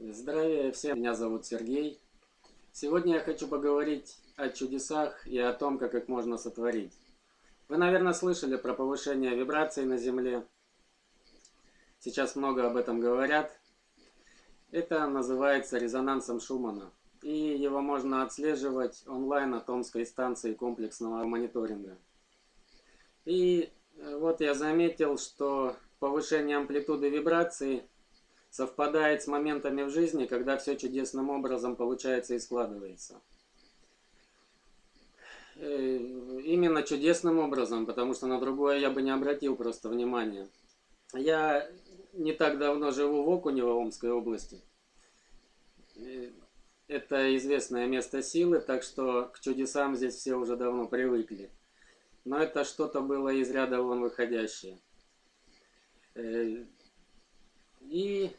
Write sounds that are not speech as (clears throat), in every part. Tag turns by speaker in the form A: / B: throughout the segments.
A: Здравия всем, меня зовут Сергей. Сегодня я хочу поговорить о чудесах и о том, как их можно сотворить. Вы, наверное, слышали про повышение вибраций на Земле. Сейчас много об этом говорят. Это называется резонансом Шумана. И его можно отслеживать онлайн от Омской станции комплексного мониторинга. И э, вот я заметил, что повышение амплитуды вибрации – совпадает с моментами в жизни, когда все чудесным образом получается и складывается. Э, именно чудесным образом, потому что на другое я бы не обратил просто внимания. Я не так давно живу в Окунево, Омской области. Э, это известное место силы, так что к чудесам здесь все уже давно привыкли. Но это что-то было из ряда вон выходящее. Э, и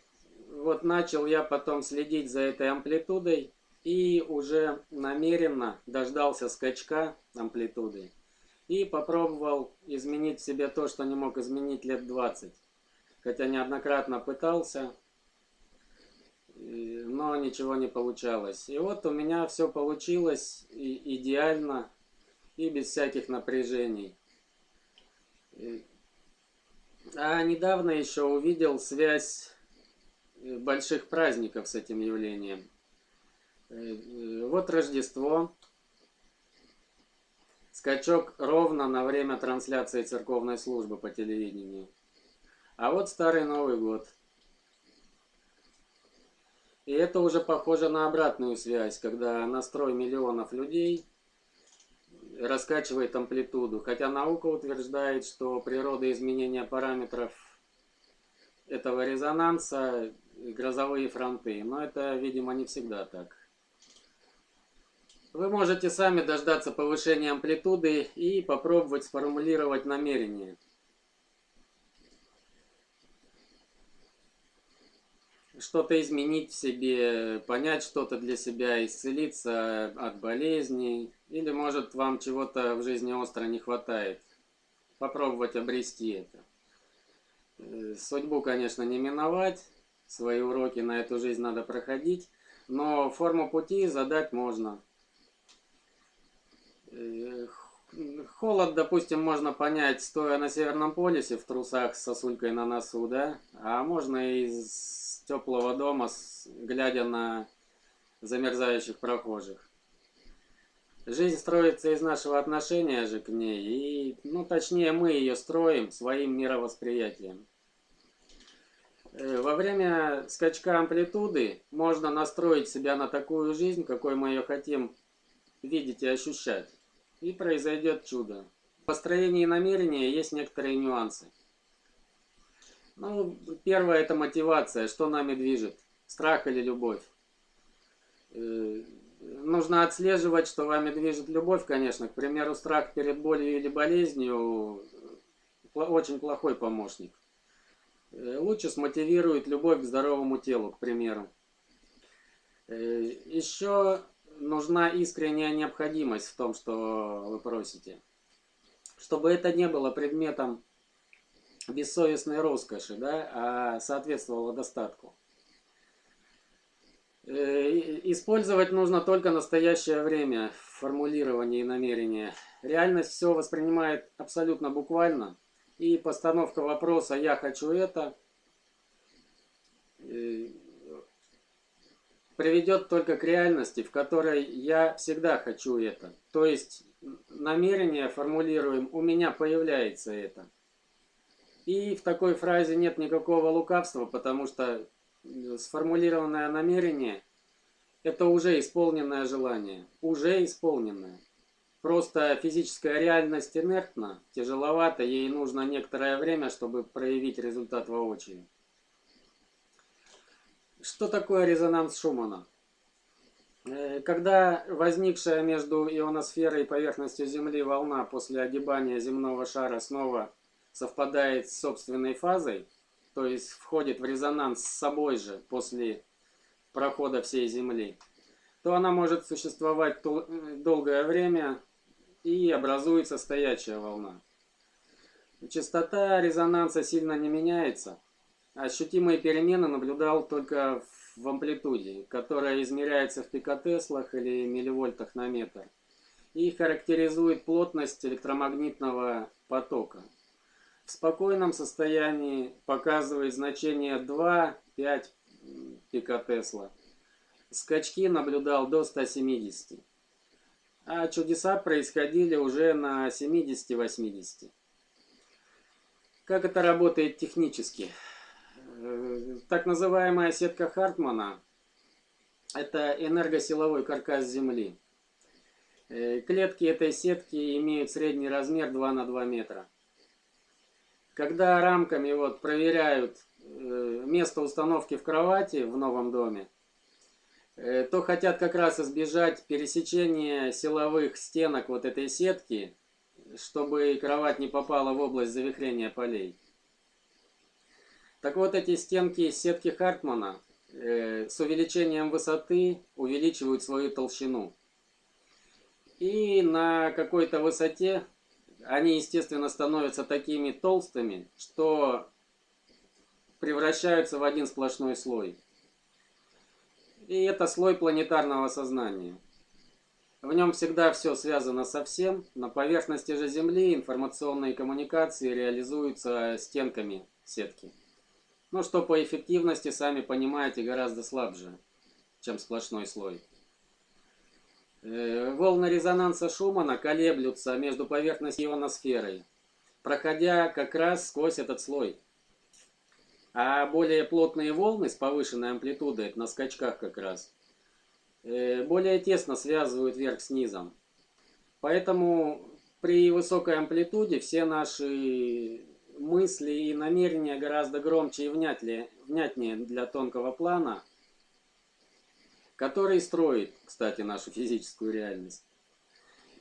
A: вот начал я потом следить за этой амплитудой и уже намеренно дождался скачка амплитуды и попробовал изменить в себе то, что не мог изменить лет 20. Хотя неоднократно пытался, но ничего не получалось. И вот у меня все получилось идеально и без всяких напряжений. А недавно еще увидел связь больших праздников с этим явлением. Э, э, вот Рождество. Скачок ровно на время трансляции церковной службы по телевидению. А вот Старый Новый год. И это уже похоже на обратную связь, когда настрой миллионов людей раскачивает амплитуду. Хотя наука утверждает, что природа изменения параметров этого резонанса грозовые фронты. Но это, видимо, не всегда так. Вы можете сами дождаться повышения амплитуды и попробовать сформулировать намерение. Что-то изменить в себе, понять что-то для себя, исцелиться от болезней, или, может, вам чего-то в жизни остро не хватает. Попробовать обрести это. Э, судьбу, конечно, не миновать. Свои уроки на эту жизнь надо проходить. Но форму пути задать можно. Э, холод, допустим, можно понять, стоя на Северном полюсе в трусах с сосулькой на носу, да? А можно из теплого дома, глядя на замерзающих прохожих. Жизнь строится из нашего отношения же к ней, и, ну, точнее, мы ее строим своим мировосприятием. Э, во время скачка амплитуды можно настроить себя на такую жизнь, какой мы ее хотим видеть и ощущать. И произойдет чудо. В построении намерения есть некоторые нюансы. Ну, первое это мотивация, что нами движет, страх или любовь. Э, нужно отслеживать, что вами движет любовь, конечно. К примеру, страх перед болью или болезнью очень плохой помощник. Э, лучше смотивирует любовь к здоровому телу, к примеру. Э, Еще нужна искренняя необходимость в том, что вы просите. Чтобы это не было предметом бессовестной роскоши, да, а соответствовало достатку. Э, использовать нужно только настоящее время в формулировании намерения. Реальность все воспринимает абсолютно буквально. И постановка вопроса «я хочу это» э, приведет только к реальности, в которой я всегда хочу это. То есть намерение формулируем «у меня появляется это». И в такой фразе нет никакого лукавства, потому что сформулированное намерение – это уже исполненное желание, уже исполненное. Просто физическая реальность инертна, тяжеловато, ей нужно некоторое время, чтобы проявить результат воочию. Что такое резонанс Шумана? Э, когда возникшая между ионосферой и поверхностью Земли волна после огибания земного шара снова совпадает с собственной фазой, то есть входит в резонанс с собой же после прохода всей Земли, то она может существовать долгое время и образуется стоячая волна. Частота резонанса сильно не меняется, ощутимые перемены наблюдал только в амплитуде, которая измеряется в пикотеслах или милливольтах на метр и характеризует плотность электромагнитного потока. В спокойном состоянии показывает значение 2-5 пикотесла. Скачки наблюдал до 170. А чудеса происходили уже на 70-80. Как это работает технически? Э, так называемая сетка Хартмана – это энергосиловой каркас Земли. Э, клетки этой сетки имеют средний размер 2 на 2 метра. Когда рамками вот проверяют э, место установки в кровати в новом доме, то хотят как раз избежать пересечения силовых стенок вот этой сетки, чтобы кровать не попала в область завихрения полей. Так вот, эти стенки сетки Хартмана с увеличением высоты увеличивают свою толщину. И на какой-то высоте они, естественно, становятся такими толстыми, что превращаются в один сплошной слой. И это слой планетарного сознания. В нем всегда все связано со всем. На поверхности же Земли информационные коммуникации реализуются стенками сетки. Ну, что по эффективности, сами понимаете, гораздо слабже, чем сплошной слой. Э, волны резонанса Шумана колеблются между поверхностью и ионосферой, проходя как раз сквозь этот слой. А более плотные волны с повышенной амплитудой, это на скачках как раз, э, более тесно связывают верх с низом. Поэтому при высокой амплитуде все наши мысли и намерения гораздо громче и внятнее, внятнее для тонкого плана – который строит, кстати, нашу физическую реальность.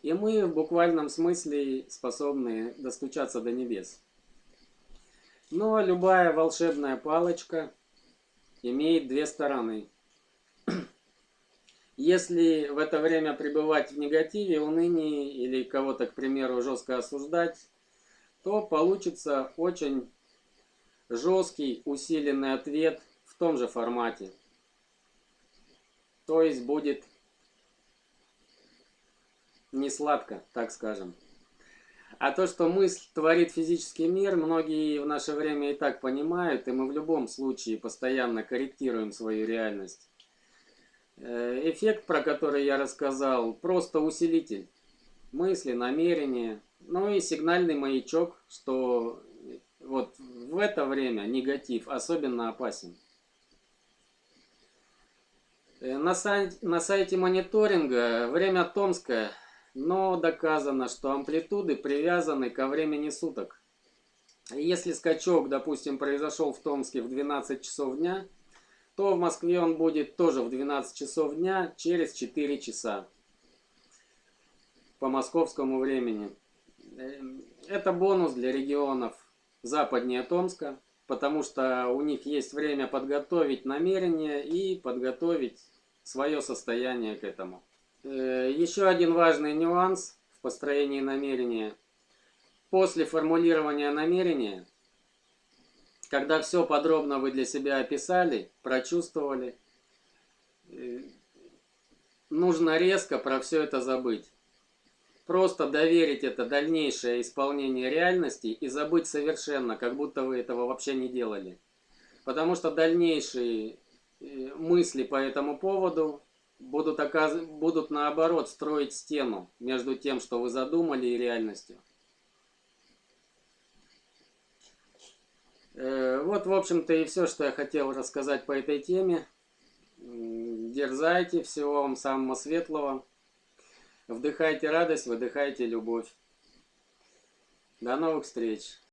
A: И мы в буквальном смысле способны достучаться до небес. Но любая волшебная палочка имеет две стороны. (clears throat) Если в это время пребывать в негативе, унынии или кого-то, к примеру, жестко осуждать, то получится очень жесткий, усиленный ответ в том же формате. То есть будет не сладко, так скажем. А то, что мысль творит физический мир, многие в наше время и так понимают, и мы в любом случае постоянно корректируем свою реальность. Э, эффект, про который я рассказал, просто усилитель мысли, намерения, ну и сигнальный маячок, что вот в это время негатив особенно опасен. Э, на сайте, на сайте мониторинга время Томское, но доказано, что амплитуды привязаны ко времени суток. Если скачок, допустим, произошел в Томске в 12 часов дня, то в Москве он будет тоже в 12 часов дня через 4 часа по московскому времени. Э, это бонус для регионов западнее Томска потому что у них есть время подготовить намерение и подготовить свое состояние к этому. Э, еще один важный нюанс в построении намерения. После формулирования намерения, когда все подробно вы для себя описали, прочувствовали, э, нужно резко про все это забыть. Просто доверить это дальнейшее исполнение реальности и забыть совершенно, как будто вы этого вообще не делали. Потому что дальнейшие э, мысли по этому поводу будут, оказ... будут наоборот строить стену между тем, что вы задумали, и реальностью. Э, вот, в общем-то, и все, что я хотел рассказать по этой теме. Дерзайте, всего вам самого светлого. Вдыхайте радость, выдыхайте любовь. До новых встреч!